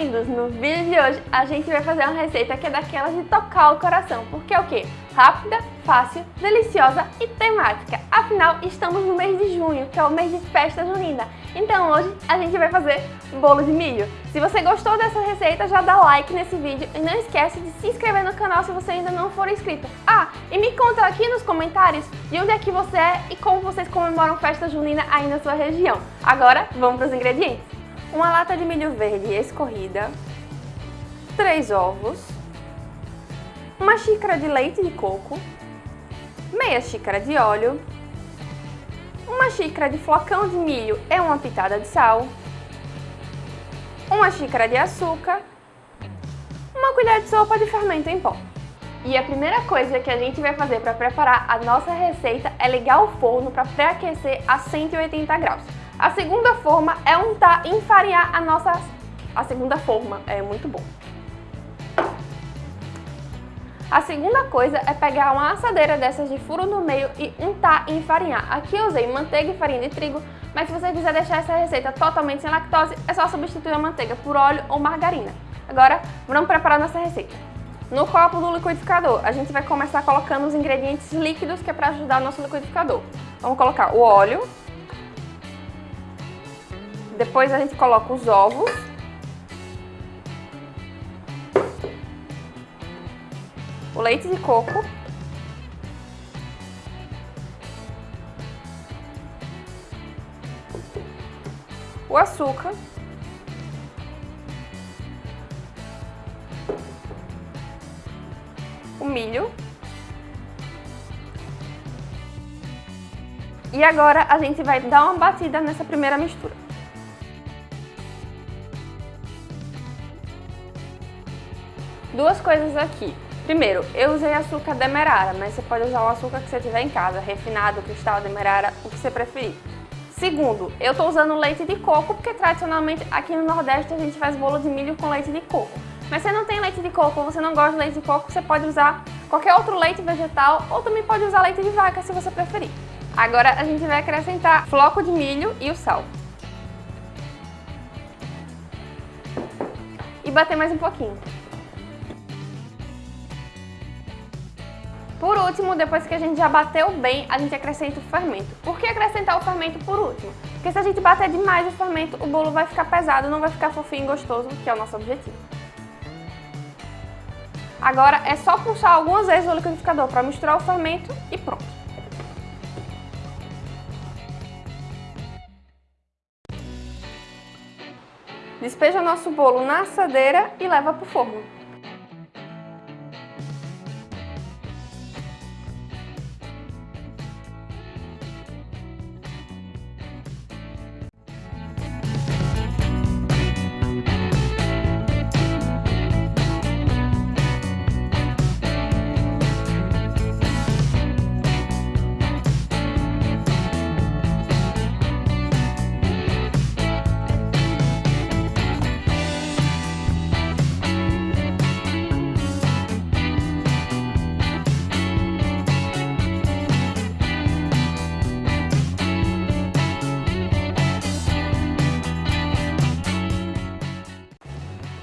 bem-vindos! No vídeo de hoje a gente vai fazer uma receita que é daquelas de tocar o coração, porque é o quê? Rápida, fácil, deliciosa e temática. Afinal, estamos no mês de junho, que é o mês de festa junina. Então hoje a gente vai fazer bolo de milho. Se você gostou dessa receita, já dá like nesse vídeo e não esquece de se inscrever no canal se você ainda não for inscrito. Ah, e me conta aqui nos comentários de onde é que você é e como vocês comemoram festa junina aí na sua região. Agora, vamos para os ingredientes uma lata de milho verde escorrida, 3 ovos, uma xícara de leite de coco, meia xícara de óleo, uma xícara de flocão de milho e uma pitada de sal, uma xícara de açúcar, uma colher de sopa de fermento em pó. E a primeira coisa que a gente vai fazer para preparar a nossa receita é ligar o forno para pré-aquecer a 180 graus. A segunda forma é untar e enfarinhar a nossa... A segunda forma é muito bom. A segunda coisa é pegar uma assadeira dessas de furo no meio e untar e enfarinhar. Aqui eu usei manteiga e farinha de trigo, mas se você quiser deixar essa receita totalmente sem lactose, é só substituir a manteiga por óleo ou margarina. Agora, vamos preparar nossa receita. No copo do liquidificador, a gente vai começar colocando os ingredientes líquidos que é para ajudar o nosso liquidificador. Vamos colocar o óleo, depois a gente coloca os ovos. O leite de coco. O açúcar. O milho. E agora a gente vai dar uma batida nessa primeira mistura. Duas coisas aqui. Primeiro, eu usei açúcar demerara, mas você pode usar o açúcar que você tiver em casa, refinado, cristal, demerara, o que você preferir. Segundo, eu estou usando leite de coco, porque tradicionalmente aqui no Nordeste a gente faz bolo de milho com leite de coco. Mas se você não tem leite de coco você não gosta de leite de coco, você pode usar qualquer outro leite vegetal ou também pode usar leite de vaca se você preferir. Agora a gente vai acrescentar floco de milho e o sal. E bater mais um pouquinho. Por último, depois que a gente já bateu bem, a gente acrescenta o fermento. Por que acrescentar o fermento por último? Porque se a gente bater demais o fermento, o bolo vai ficar pesado, não vai ficar fofinho e gostoso, que é o nosso objetivo. Agora é só puxar algumas vezes o liquidificador para misturar o fermento e pronto. Despeja nosso bolo na assadeira e leva para o forno.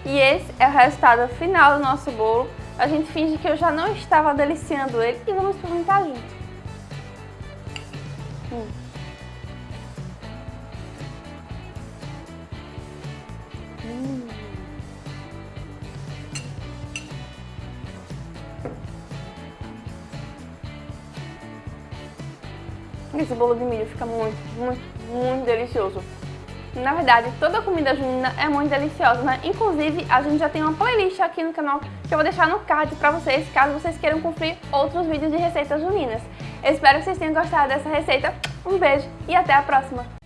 E esse é o resultado final do nosso bolo. A gente finge que eu já não estava deliciando ele e vamos experimentar junto. Hum. Hum. Esse bolo de milho fica muito, muito, muito delicioso. Na verdade, toda comida junina é muito deliciosa, né? Inclusive, a gente já tem uma playlist aqui no canal que eu vou deixar no card pra vocês, caso vocês queiram conferir outros vídeos de receitas juninas. Espero que vocês tenham gostado dessa receita. Um beijo e até a próxima!